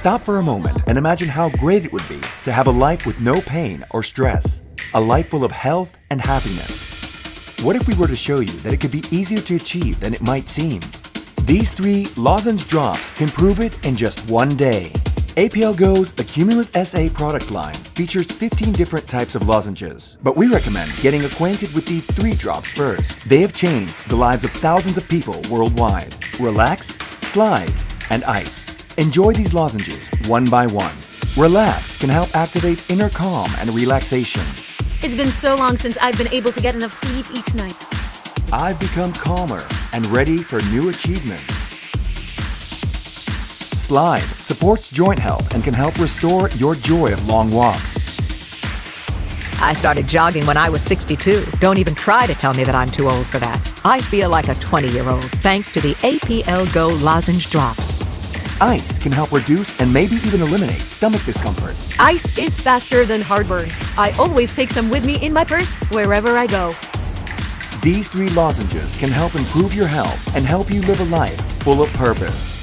Stop for a moment and imagine how great it would be to have a life with no pain or stress. A life full of health and happiness. What if we were to show you that it could be easier to achieve than it might seem? These three lozenge drops can prove it in just one day. APL Go's Accumulate SA product line features 15 different types of lozenges, but we recommend getting acquainted with these three drops first. They have changed the lives of thousands of people worldwide. Relax, slide, and ice. Enjoy these lozenges one by one. Relax can help activate inner calm and relaxation. It's been so long since I've been able to get enough sleep each night. I've become calmer and ready for new achievements. Slide supports joint health and can help restore your joy of long walks. I started jogging when I was 62. Don't even try to tell me that I'm too old for that. I feel like a 20 year old thanks to the APL Go lozenge drops. Ice can help reduce and maybe even eliminate stomach discomfort. Ice is faster than heartburn. I always take some with me in my purse wherever I go. These three lozenges can help improve your health and help you live a life full of purpose.